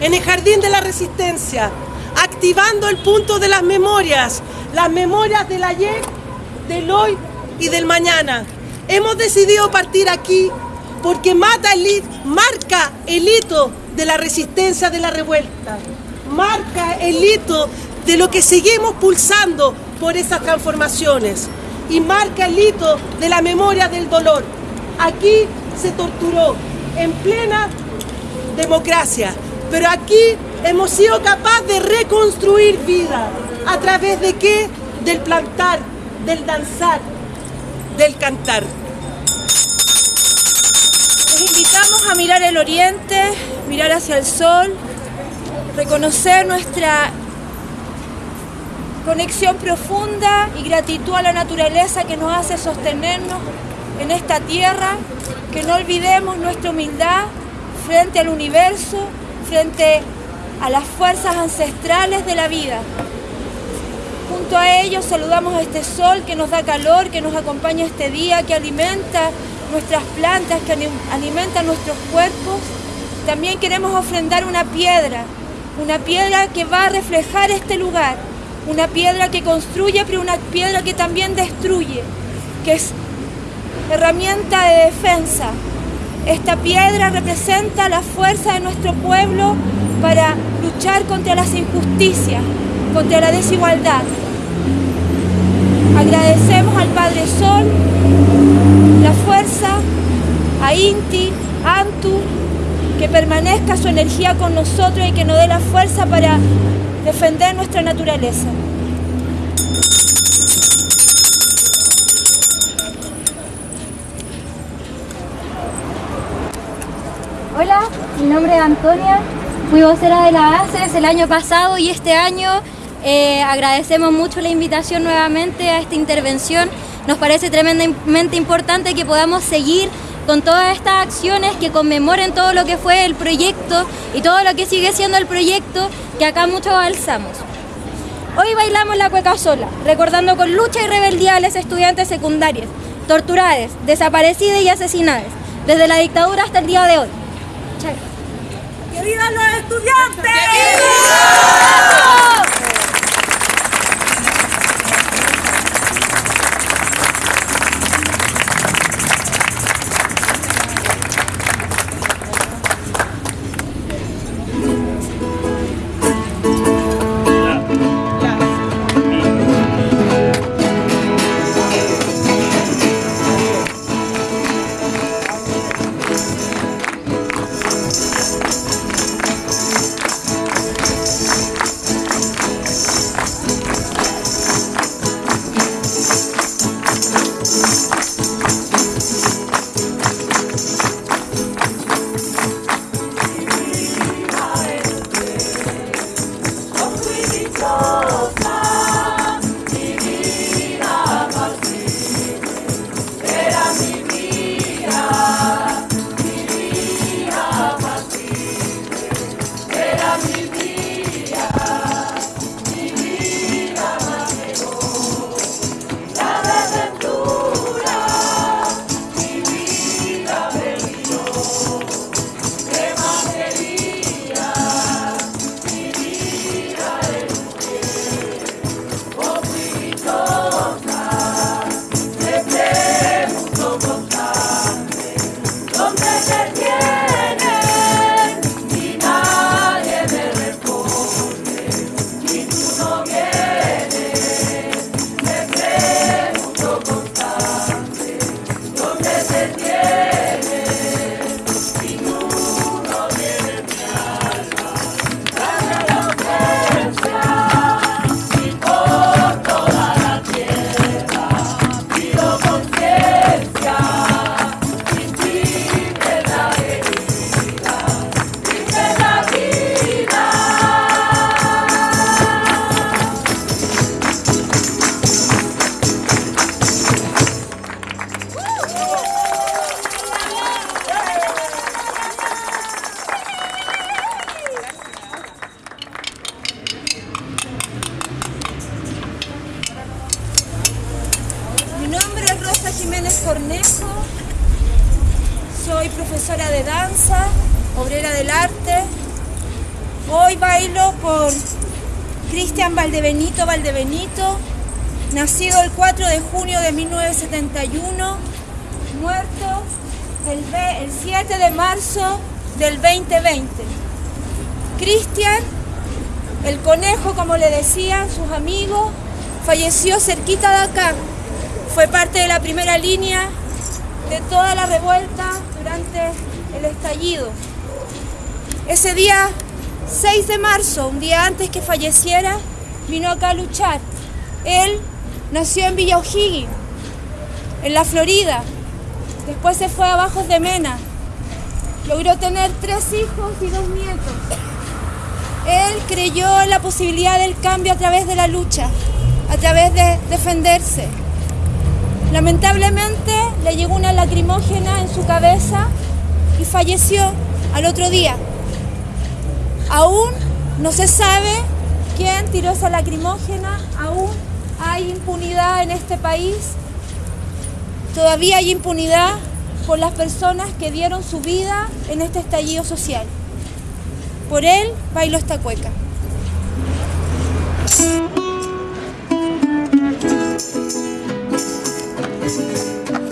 en el Jardín de la Resistencia, activando el punto de las memorias, las memorias del ayer, del hoy y del mañana. Hemos decidido partir aquí porque mata el marca el hito de la resistencia de la revuelta, marca el hito de lo que seguimos pulsando por esas transformaciones y marca el hito de la memoria del dolor. Aquí se torturó en plena democracia, aquí hemos sido capaces de reconstruir vida. ¿A través de qué? Del plantar, del danzar, del cantar. Les invitamos a mirar el oriente, mirar hacia el sol, reconocer nuestra conexión profunda y gratitud a la naturaleza que nos hace sostenernos en esta tierra, que no olvidemos nuestra humildad frente al universo, frente a las fuerzas ancestrales de la vida. Junto a ellos saludamos a este sol que nos da calor, que nos acompaña este día, que alimenta nuestras plantas, que alimenta nuestros cuerpos. También queremos ofrendar una piedra, una piedra que va a reflejar este lugar, una piedra que construye, pero una piedra que también destruye, que es herramienta de defensa. Esta piedra representa la fuerza de nuestro pueblo para luchar contra las injusticias, contra la desigualdad. Agradecemos al Padre Sol la fuerza, a Inti, Antu, que permanezca su energía con nosotros y que nos dé la fuerza para defender nuestra naturaleza. Hola, mi nombre es Antonia, fui vocera de la ACES el año pasado y este año eh, agradecemos mucho la invitación nuevamente a esta intervención. Nos parece tremendamente importante que podamos seguir con todas estas acciones que conmemoren todo lo que fue el proyecto y todo lo que sigue siendo el proyecto que acá muchos alzamos. Hoy bailamos la cueca sola, recordando con lucha y rebeldía a los estudiantes secundarios, torturadas, desaparecidas y asesinadas, desde la dictadura hasta el día de hoy. ¡Que vivan los estudiantes! Cornejo, falleció cerquita de acá. Fue parte de la primera línea de toda la revuelta durante el estallido. Ese día, 6 de marzo, un día antes que falleciera, vino acá a luchar. Él nació en Villa O'Higgins, en la Florida. Después se fue a Bajos de Mena. Logró tener tres hijos y dos nietos. Él creyó en la posibilidad del cambio a través de la lucha, a través de defenderse. Lamentablemente le llegó una lacrimógena en su cabeza y falleció al otro día. Aún no se sabe quién tiró esa lacrimógena, aún hay impunidad en este país, todavía hay impunidad por las personas que dieron su vida en este estallido social. Por él bailo esta cueca. Thank you.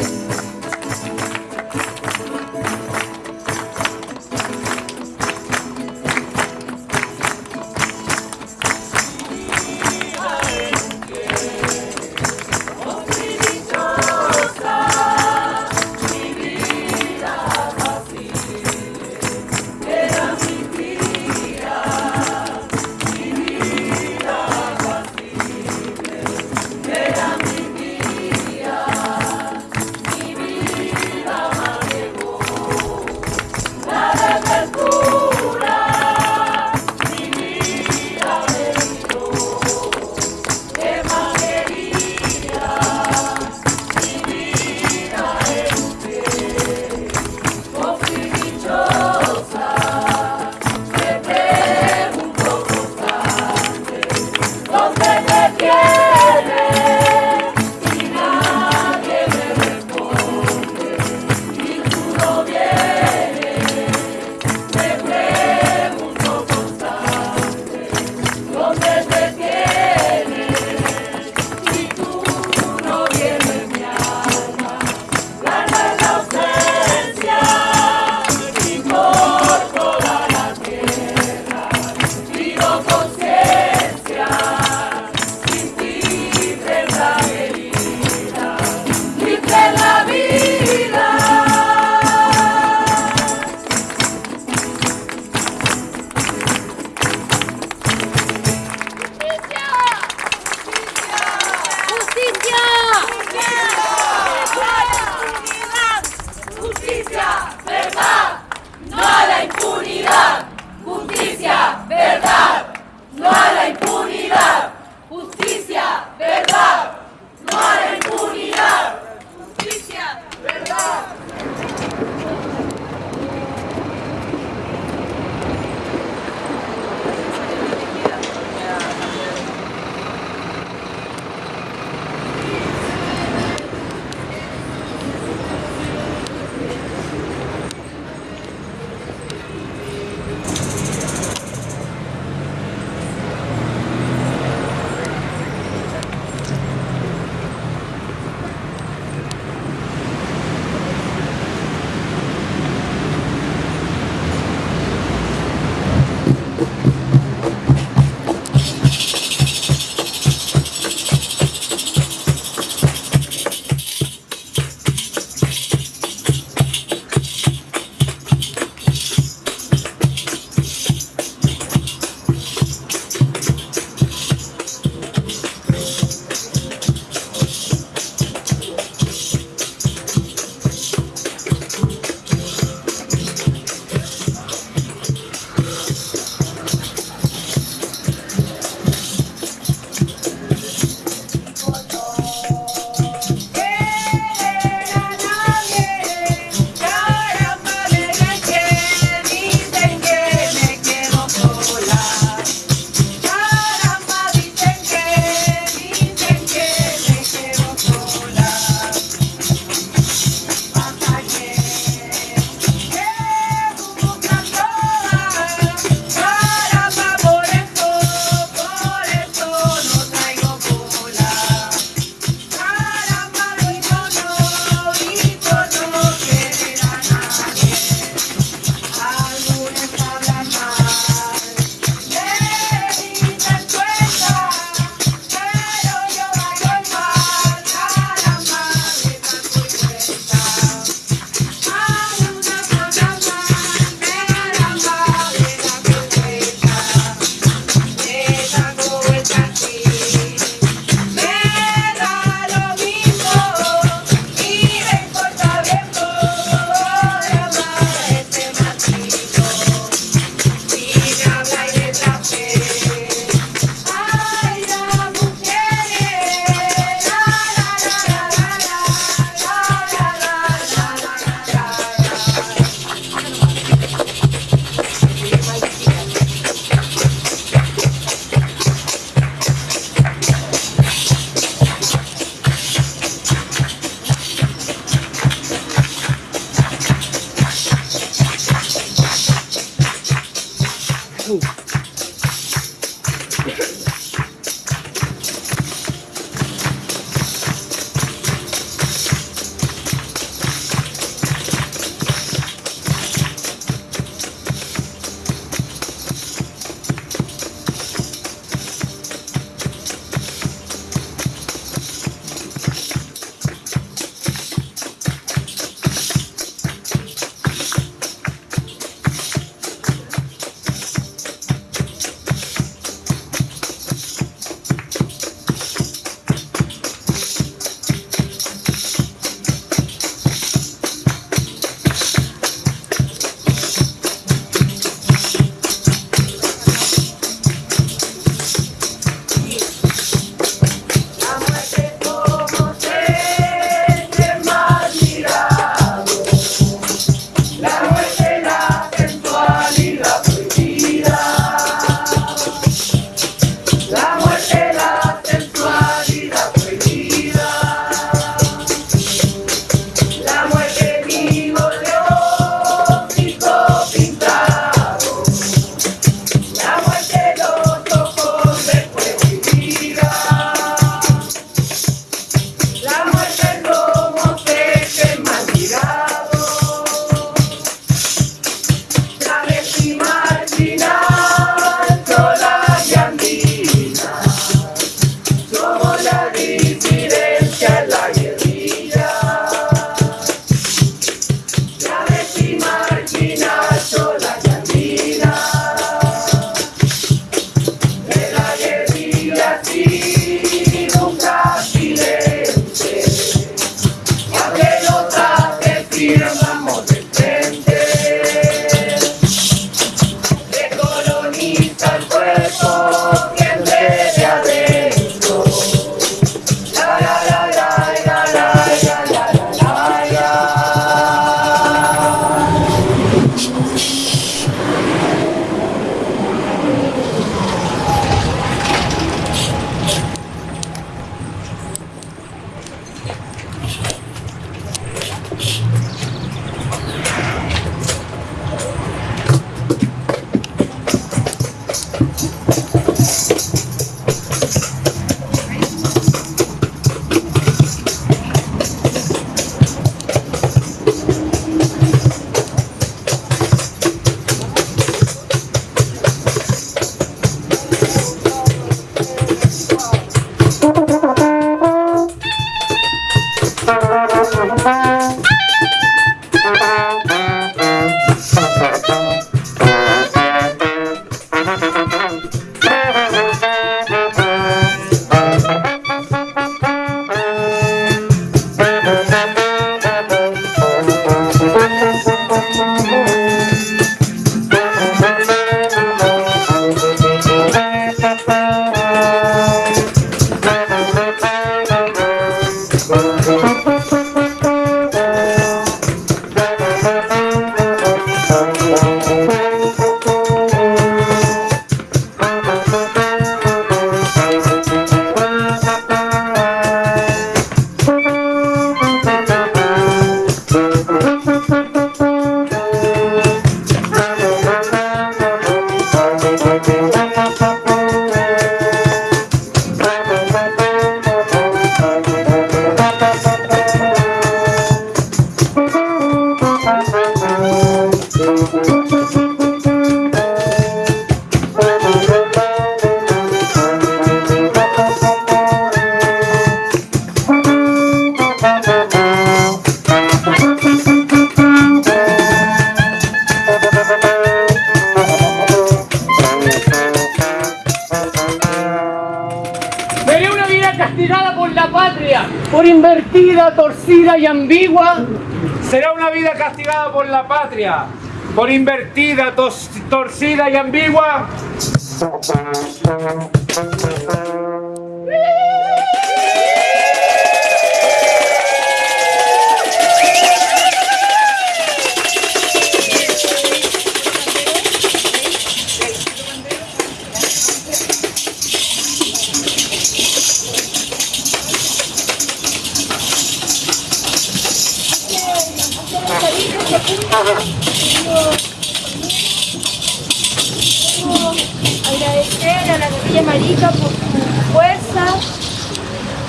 Torcida y ambigua.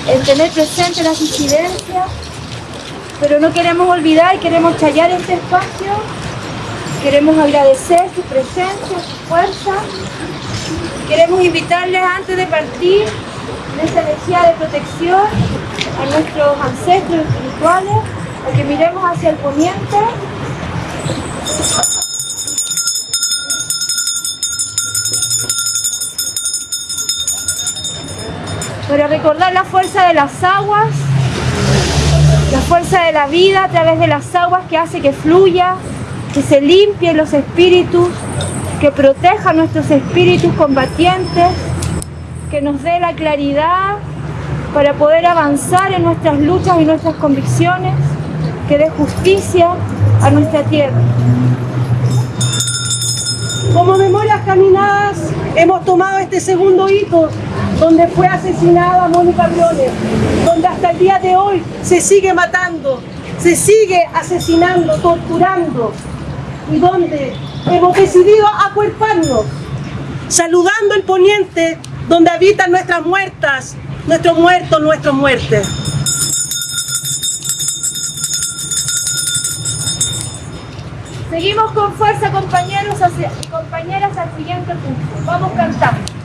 El tener presente las incidencias, pero no queremos olvidar, queremos challar este espacio, queremos agradecer su presencia, su fuerza, queremos invitarles antes de partir de esta energía de protección a nuestros ancestros espirituales, a que miremos hacia el poniente para recordar la fuerza de las aguas, la fuerza de la vida a través de las aguas que hace que fluya, que se limpien los espíritus, que proteja nuestros espíritus combatientes, que nos dé la claridad para poder avanzar en nuestras luchas y nuestras convicciones, que dé justicia a nuestra tierra. Como Memorias Caminadas hemos tomado este segundo hito donde fue asesinada Mónica Briones, donde hasta el día de hoy se sigue matando, se sigue asesinando, torturando y donde hemos decidido acuerparnos, saludando el poniente donde habitan nuestras muertas, nuestros muertos, nuestros muertes. Seguimos con fuerza compañeros y compañeras al siguiente punto. Vamos cantando.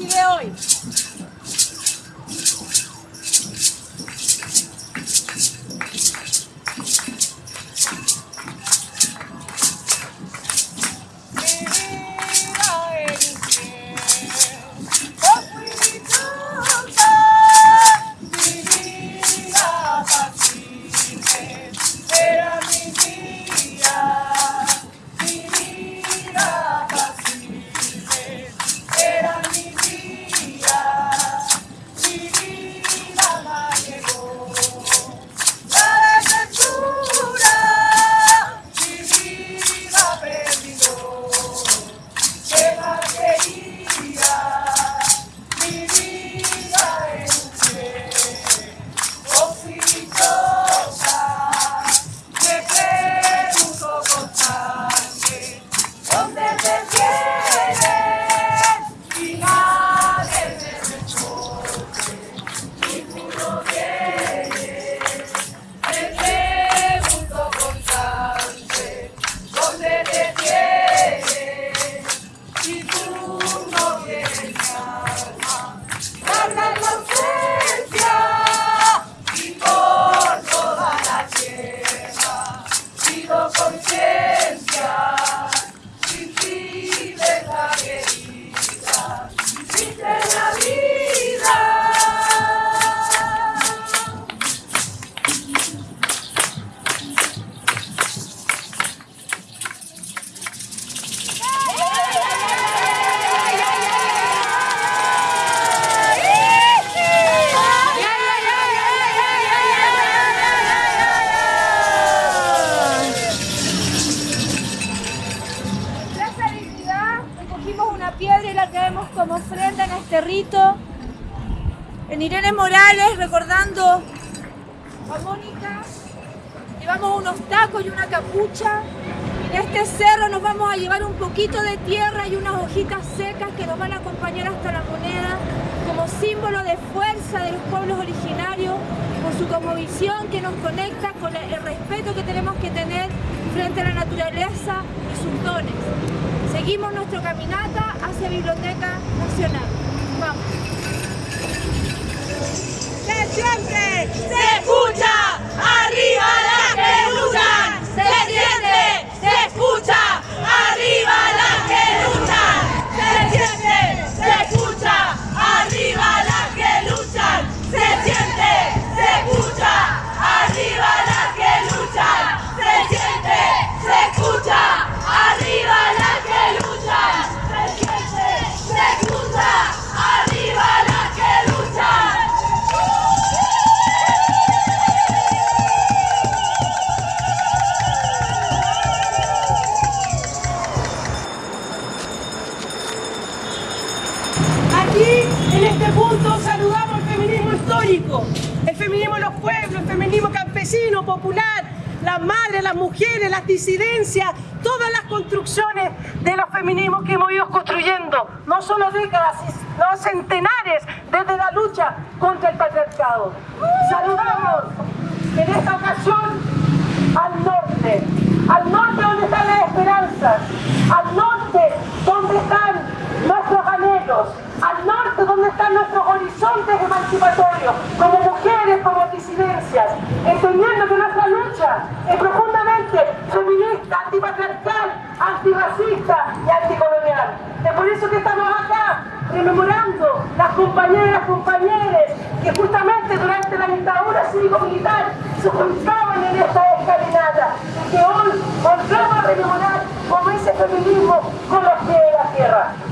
Antes y de una capucha. Este cerro nos vamos a llevar un poquito de tierra y unas hojitas secas que nos van a acompañar hasta la moneda como símbolo de fuerza de los pueblos originarios, por su cosmovisión que nos conecta con el respeto que tenemos que tener frente a la naturaleza y sus dones. Seguimos nuestra caminata hacia Biblioteca Nacional. Vamos. Se siente, se escucha, arriba las que luchan. Se siente, se escucha, arriba las que luchan. Se siente, se escucha, arriba las que luchan. Se siente, se escucha, arriba las que luchan. Feminismo campesino, popular, las madres, las mujeres, las disidencias, todas las construcciones de los feminismos que hemos ido construyendo, no solo décadas, sino centenares desde la lucha contra el patriarcado. Saludamos en esta ocasión al norte, al norte donde están las esperanzas, al norte donde están nuestros anhelos, nuestros horizontes emancipatorios, como mujeres, como disidencias, entendiendo que nuestra lucha es profundamente feminista, antipatriarcal, antirracista y anticolonial. Es por eso que estamos acá rememorando las compañeras, compañeros que justamente durante la dictadura cívico-militar se juntaban en esta escalinata y que hoy volvemos a rememorar como ese feminismo con los pies de la tierra.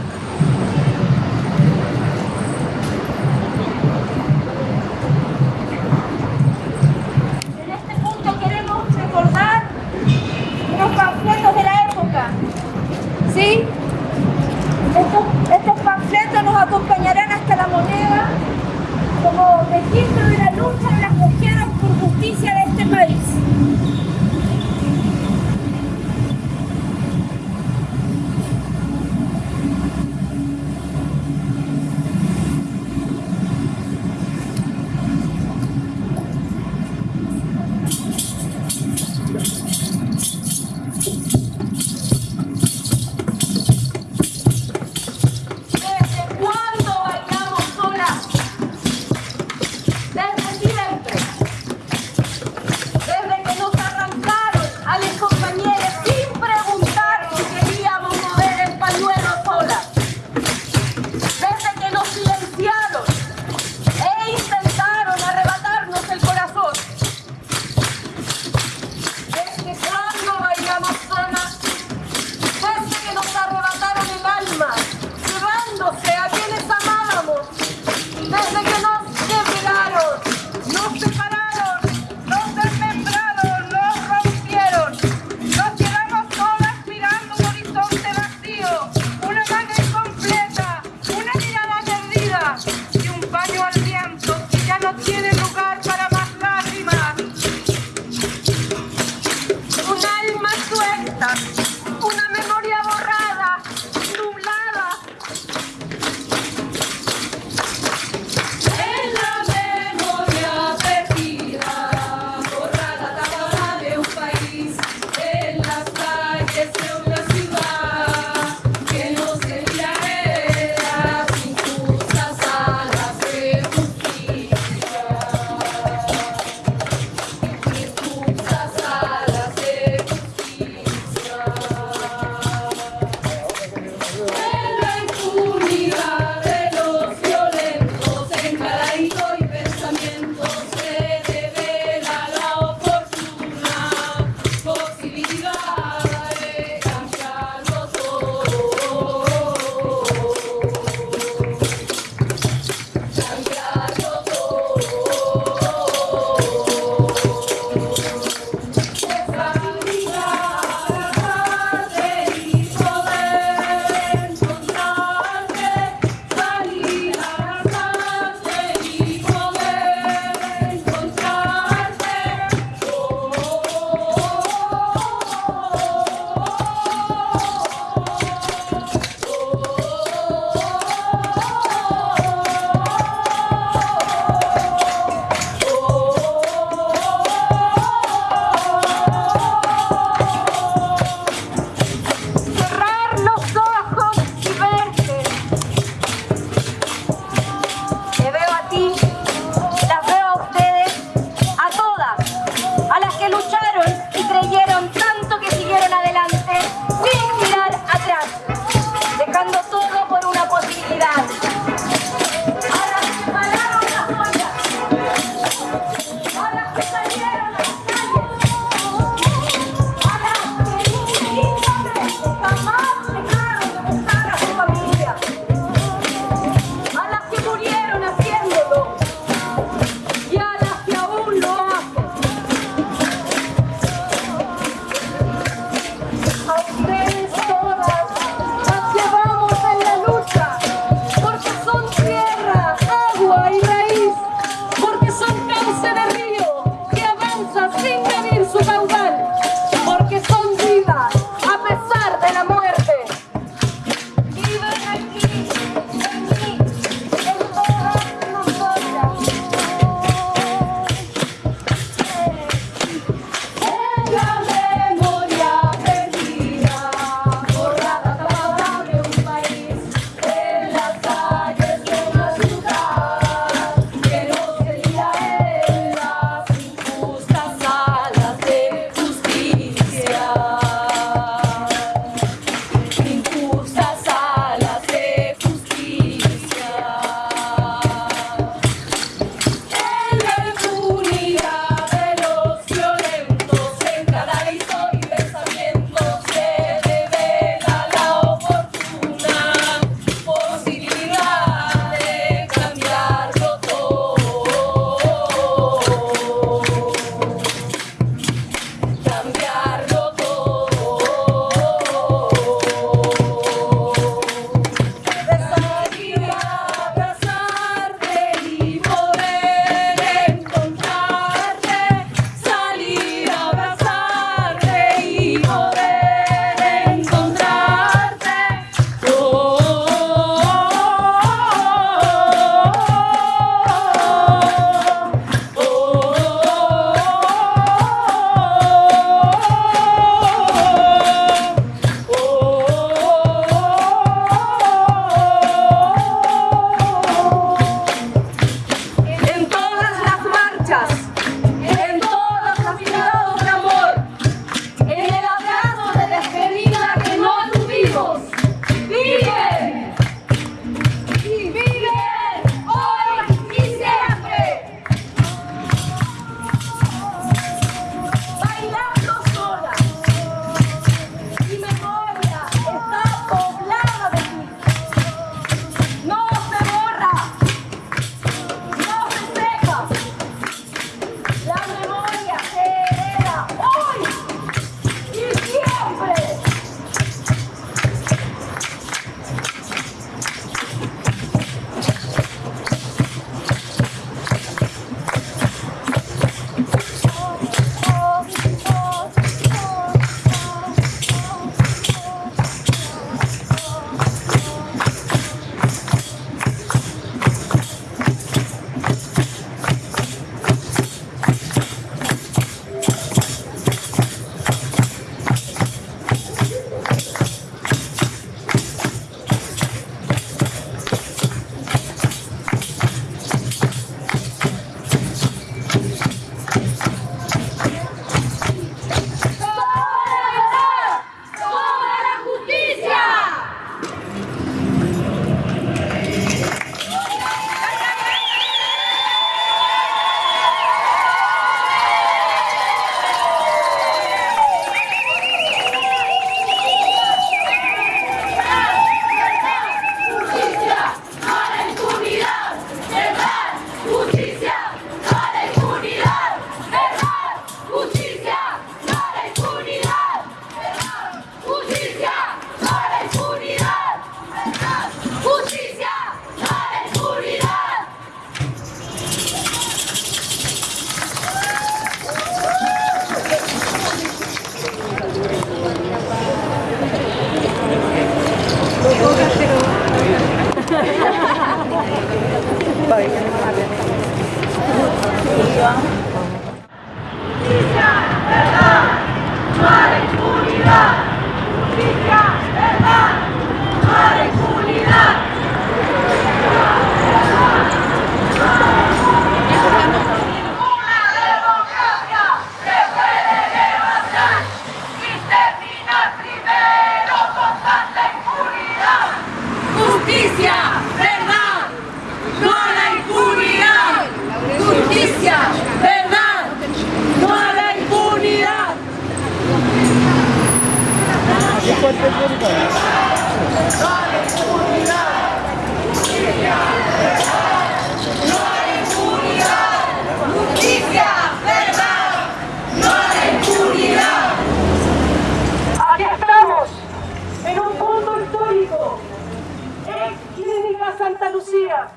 Santa Lucía,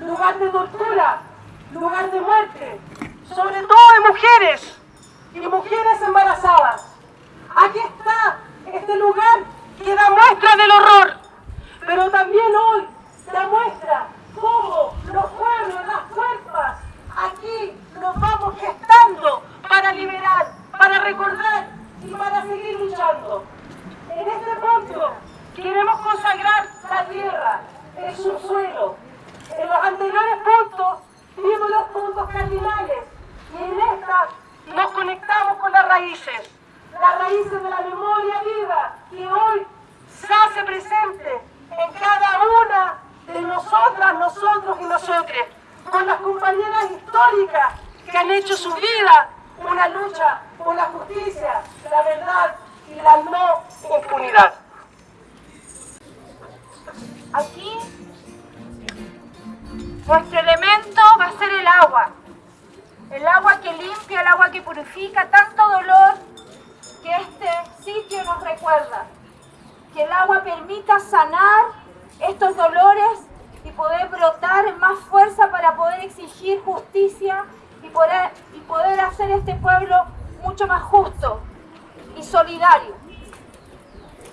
lugar de tortura, lugar de muerte, sobre todo de mujeres y mujeres embarazadas. Aquí está este lugar que da muestra del horror, pero también hoy da muestra cómo los pueblos, las fuerzas, aquí nos vamos gestando para liberar, para recordar y para seguir luchando. En este punto queremos consagrar la tierra, el subsuelo. En los anteriores puntos vimos los puntos cardinales y en estas nos conectamos con las raíces, las raíces de la memoria viva que hoy se hace presente en cada una de nosotras, nosotros y nosotres, con las compañeras históricas que han hecho su vida una lucha por la justicia, la verdad y la no impunidad. Aquí nuestro elemento va a ser el agua. El agua que limpia, el agua que purifica tanto dolor que este sitio nos recuerda. Que el agua permita sanar estos dolores y poder brotar más fuerza para poder exigir justicia y poder, y poder hacer este pueblo mucho más justo y solidario.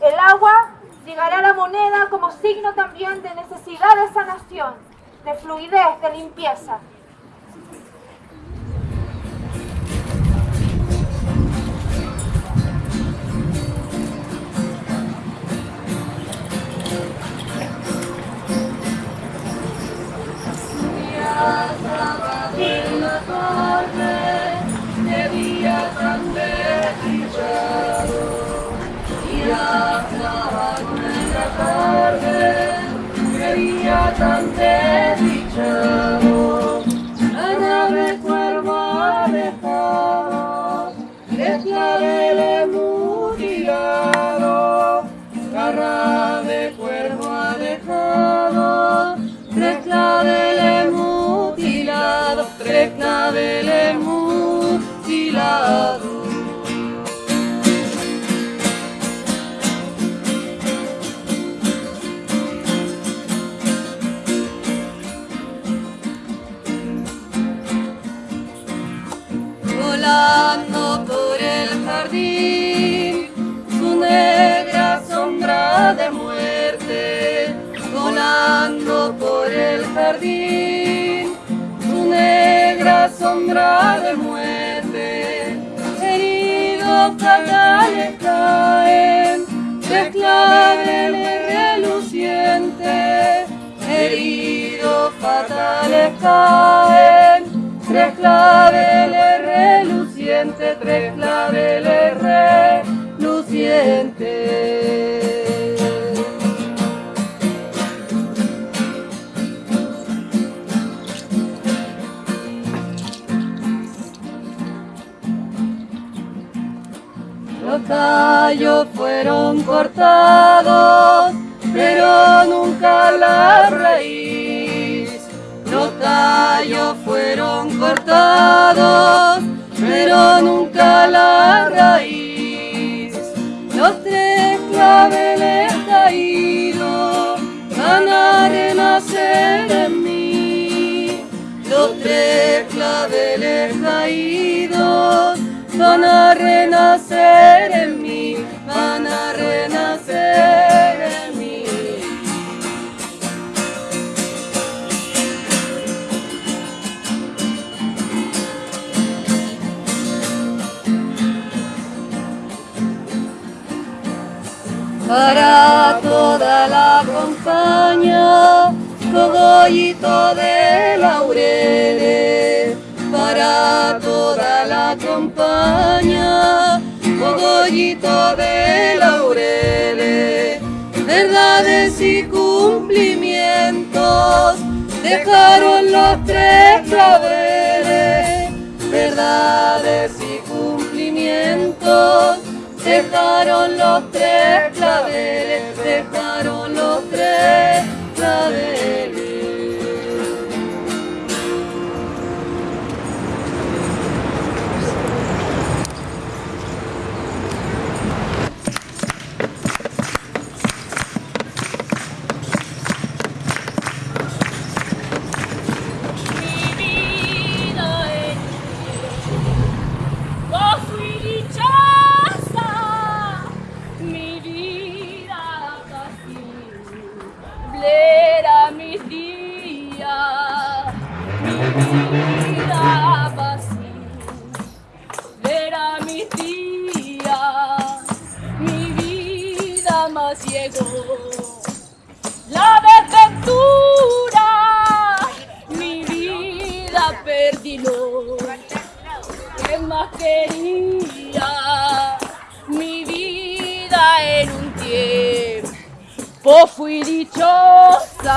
El agua llegará a la moneda como signo también de necesidad de sanación, de fluidez, de limpieza. 감사합니다. Tres claveles relucientes, tres claveles relucientes. Los tallos fueron cortados, pero nunca la raíz. Los tallos fueron cortados, pero nunca la raíz. Los tres claveles caídos van a renacer en mí. Los tres claveles caídos van a renacer de laureles para toda la compañía, cogollito de laureles, verdades y cumplimientos, dejaron los tres claveles, verdades y cumplimientos, dejaron los tres claveles, dejaron los tres claveles. Vos fui dichosa.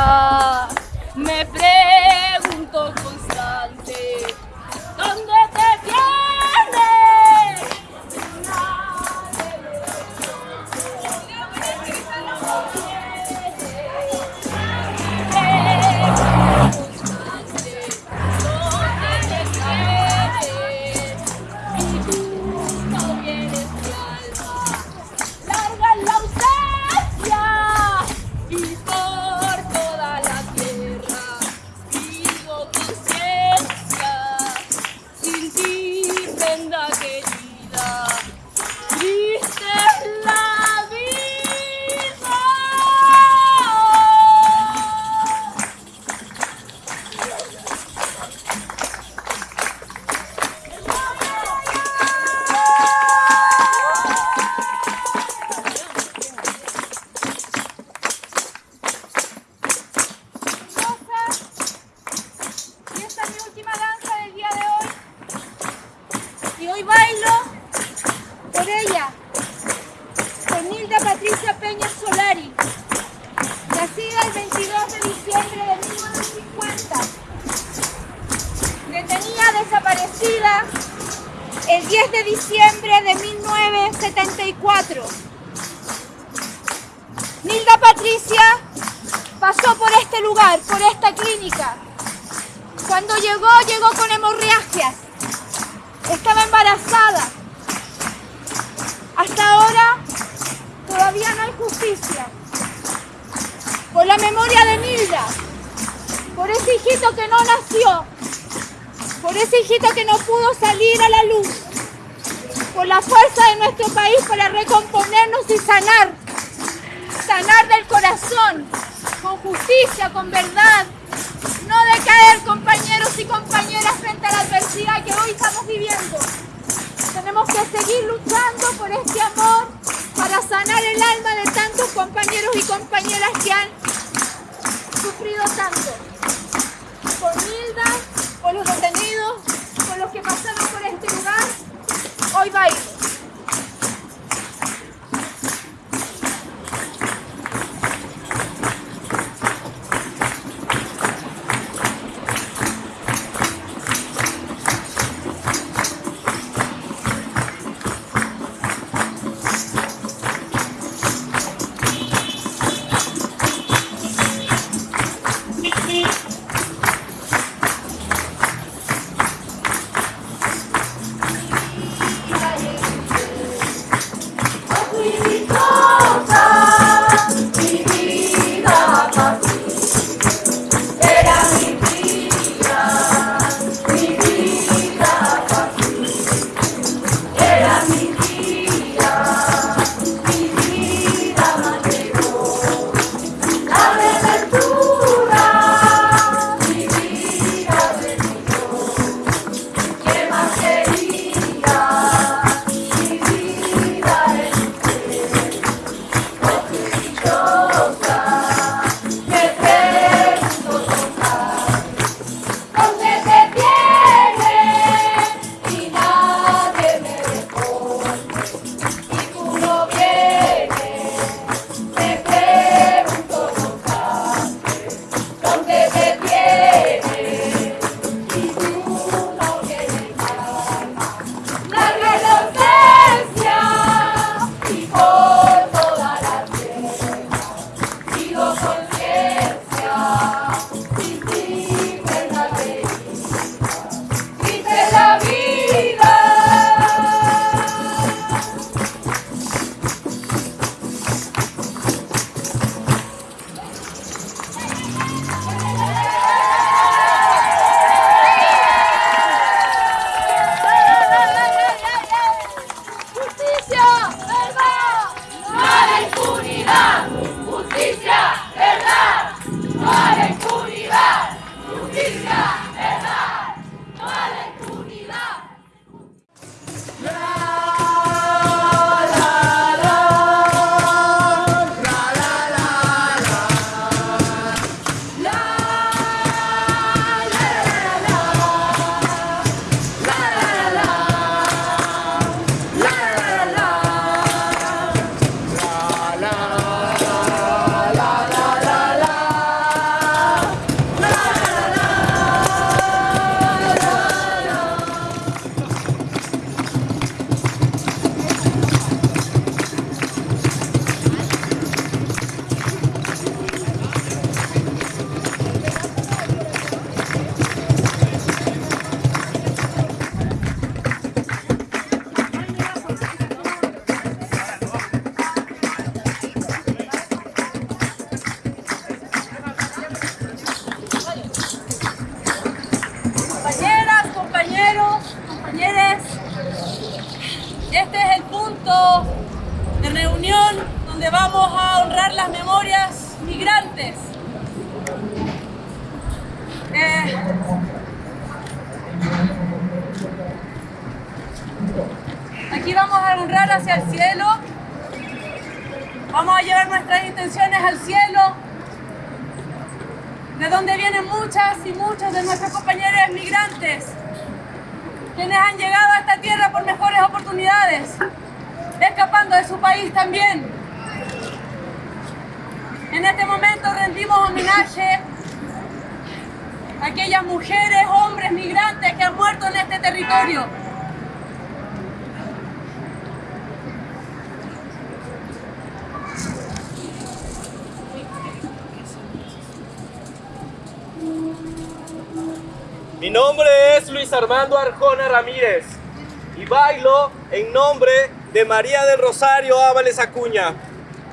María del Rosario Ábales Acuña,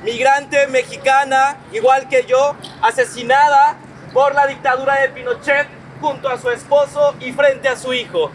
migrante mexicana, igual que yo, asesinada por la dictadura de Pinochet junto a su esposo y frente a su hijo.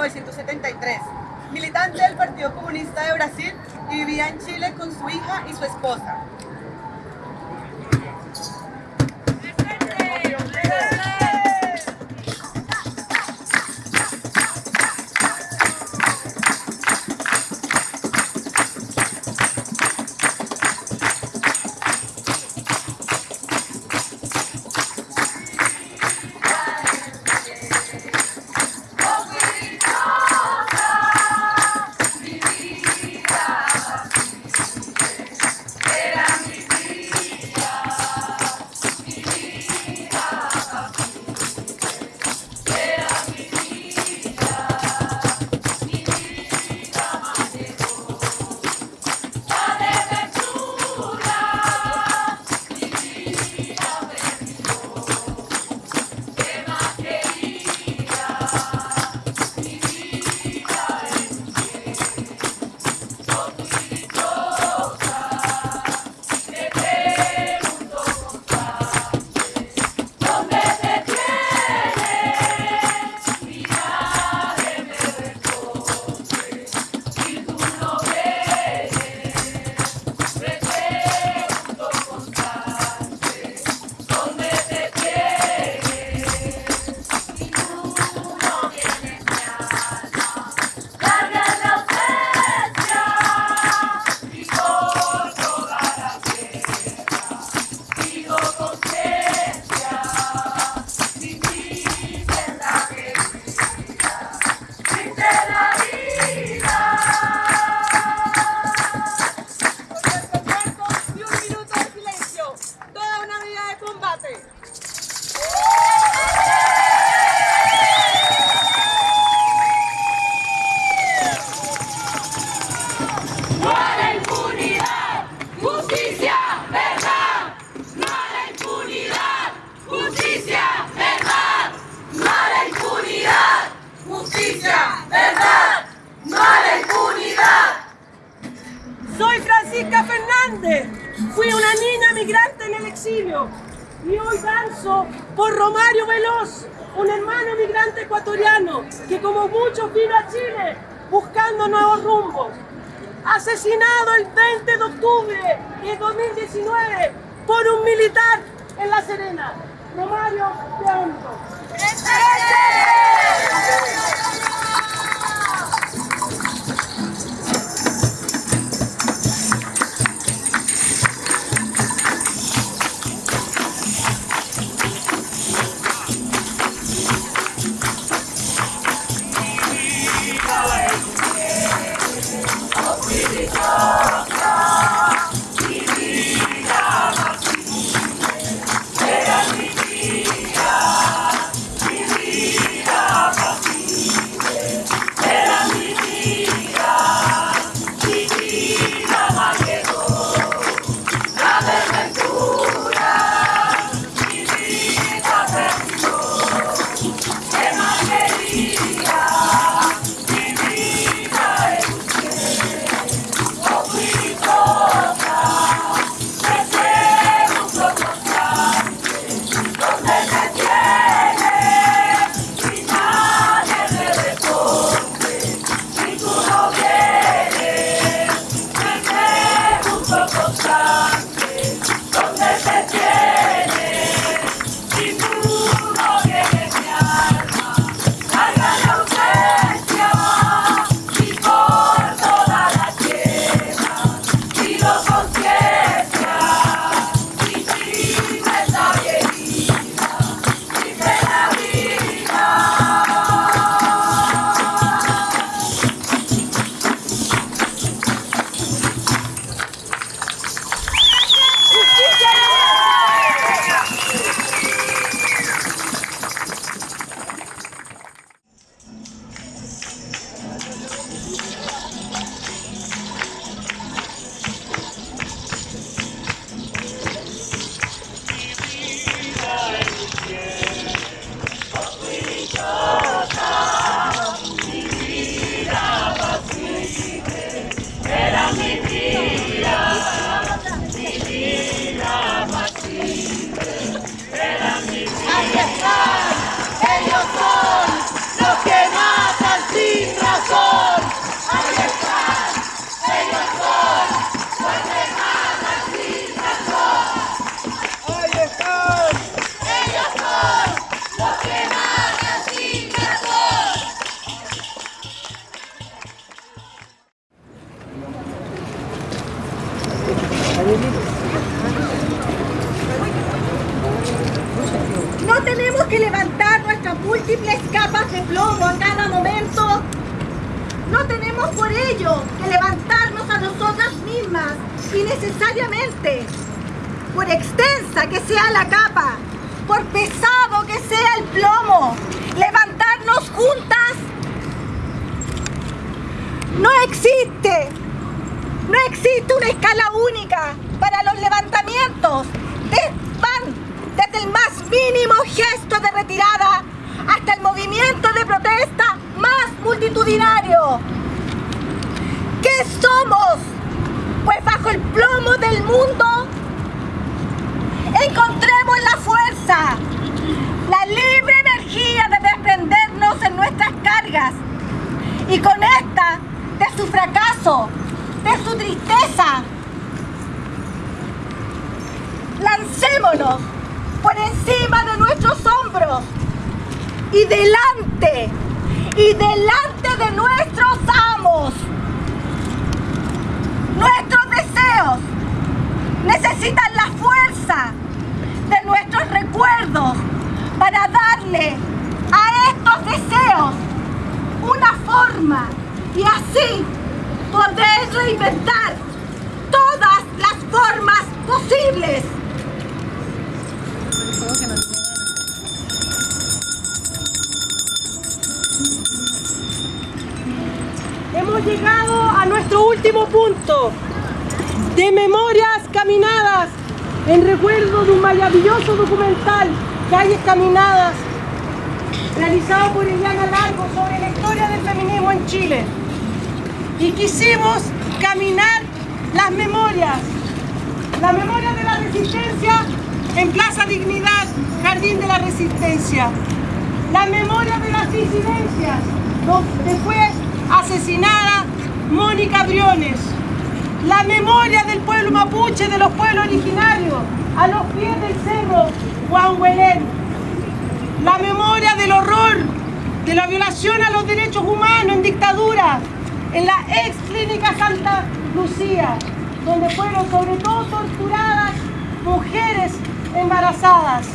1973. Militante del Partido Comunista de Brasil y vivía en Chile con su hija y su esposa. Ecuatoriano que como muchos vino a Chile buscando nuevos rumbos. Asesinado el 20 de octubre de 2019 por un militar en La Serena. Romario, te por encima de nuestros hombros y delante, y delante de nuestros amos. Nuestros deseos necesitan la fuerza de nuestros recuerdos para darle a estos deseos una forma y así poder reinventar todas las formas posibles. Hemos llegado a nuestro último punto de memorias caminadas en recuerdo de un maravilloso documental, Calles Caminadas, realizado por Eliana Largo sobre la historia del feminismo en Chile. Y quisimos caminar las memorias. La memoria de la resistencia en Plaza Dignidad, Jardín de la Resistencia. La memoria de las disidencias, donde fue asesinada Mónica Briones. La memoria del pueblo mapuche, de los pueblos originarios, a los pies del cerro Juan Huelén. La memoria del horror, de la violación a los derechos humanos en dictadura, en la ex clínica Santa Lucía, donde fueron sobre todo torturadas mujeres embarazadas.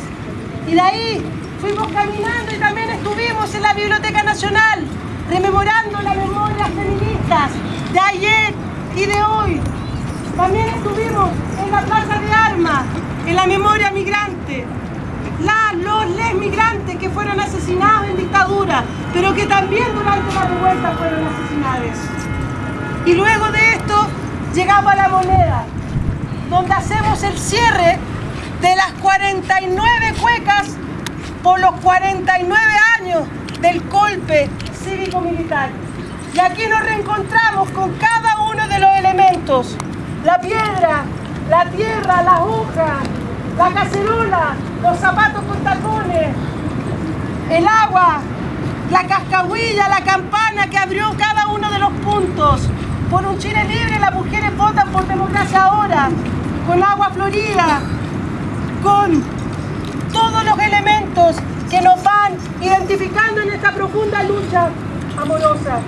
Y de ahí fuimos caminando y también estuvimos en la Biblioteca Nacional, rememorando las memorias feministas de ayer y de hoy. También estuvimos en la Plaza de Armas, en la memoria migrante. Las, los, les migrantes que fueron asesinados en dictadura, pero que también durante la revuelta fueron asesinados. Y luego de esto llegamos a la moneda, donde hacemos el cierre de las 49 cuecas por los 49 años del golpe cívico-militar. Y aquí nos reencontramos con cada uno de los elementos. La piedra, la tierra, la hoja, la cacerola, los zapatos con tacones, el agua, la cascahuilla, la campana que abrió cada uno de los puntos. Por un Chile libre las mujeres votan por democracia ahora, con agua florida, con todos los elementos que nos van identificando en esta profunda lucha amorosa.